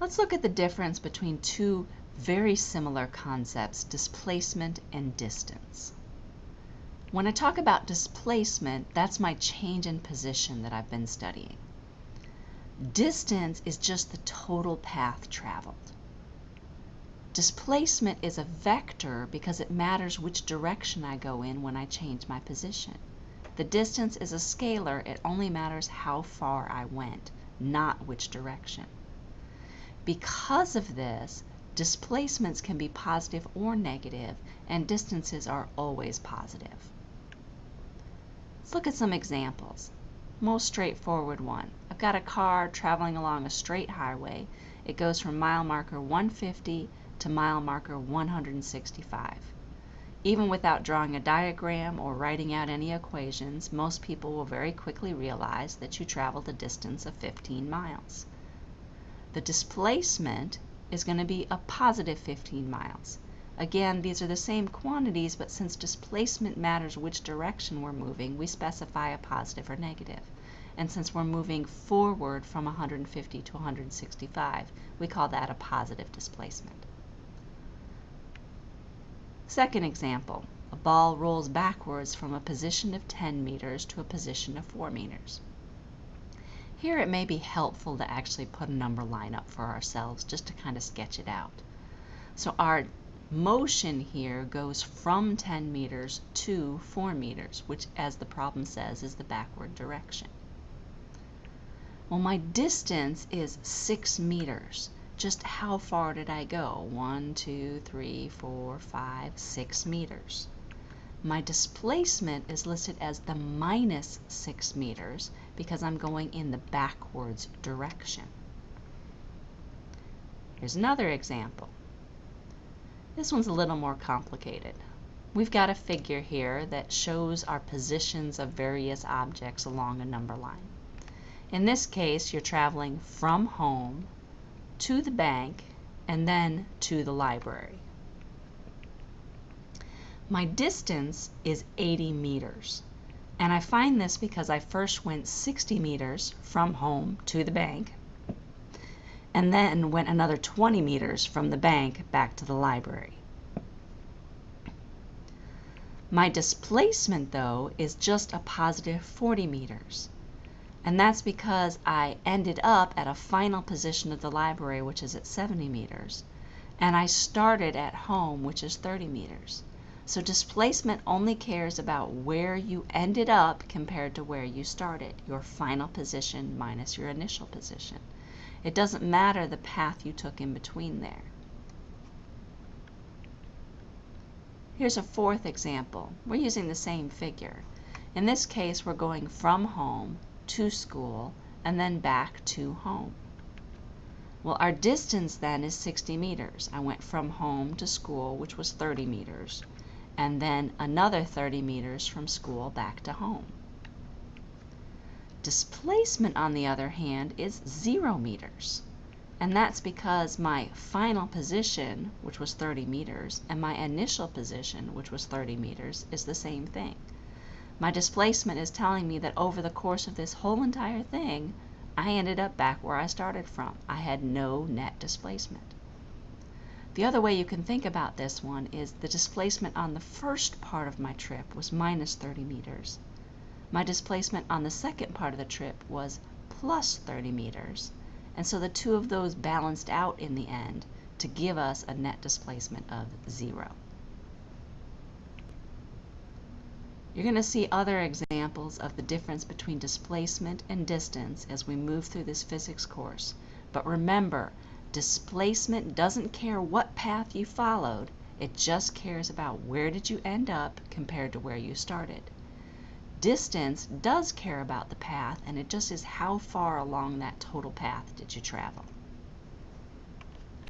Let's look at the difference between two very similar concepts, displacement and distance. When I talk about displacement, that's my change in position that I've been studying. Distance is just the total path traveled. Displacement is a vector because it matters which direction I go in when I change my position. The distance is a scalar, it only matters how far I went, not which direction. Because of this, displacements can be positive or negative, and distances are always positive. Let's look at some examples. Most straightforward one. I've got a car traveling along a straight highway. It goes from mile marker 150 to mile marker 165. Even without drawing a diagram or writing out any equations, most people will very quickly realize that you traveled a distance of 15 miles. The displacement is going to be a positive 15 miles. Again, these are the same quantities, but since displacement matters which direction we're moving, we specify a positive or negative. And since we're moving forward from 150 to 165, we call that a positive displacement. Second example, a ball rolls backwards from a position of 10 meters to a position of 4 meters. Here it may be helpful to actually put a number line up for ourselves just to kind of sketch it out. So our motion here goes from 10 meters to 4 meters, which as the problem says is the backward direction. Well, my distance is 6 meters. Just how far did I go? 1, 2, 3, 4, 5, 6 meters. My displacement is listed as the minus 6 meters because I'm going in the backwards direction. Here's another example. This one's a little more complicated. We've got a figure here that shows our positions of various objects along a number line. In this case, you're traveling from home to the bank and then to the library. My distance is 80 meters. And I find this because I first went 60 meters from home to the bank and then went another 20 meters from the bank back to the library. My displacement, though, is just a positive 40 meters. And that's because I ended up at a final position of the library, which is at 70 meters, and I started at home, which is 30 meters. So displacement only cares about where you ended up compared to where you started, your final position minus your initial position. It doesn't matter the path you took in between there. Here's a fourth example. We're using the same figure. In this case, we're going from home to school and then back to home. Well, our distance then is 60 meters. I went from home to school, which was 30 meters, and then another 30 meters from school back to home. Displacement, on the other hand, is zero meters. And that's because my final position, which was 30 meters, and my initial position, which was 30 meters, is the same thing. My displacement is telling me that over the course of this whole entire thing, I ended up back where I started from. I had no net displacement. The other way you can think about this one is the displacement on the first part of my trip was minus 30 meters. My displacement on the second part of the trip was plus 30 meters. And so the two of those balanced out in the end to give us a net displacement of zero. You're going to see other examples of the difference between displacement and distance as we move through this physics course. But remember, Displacement doesn't care what path you followed, it just cares about where did you end up compared to where you started. Distance does care about the path and it just is how far along that total path did you travel.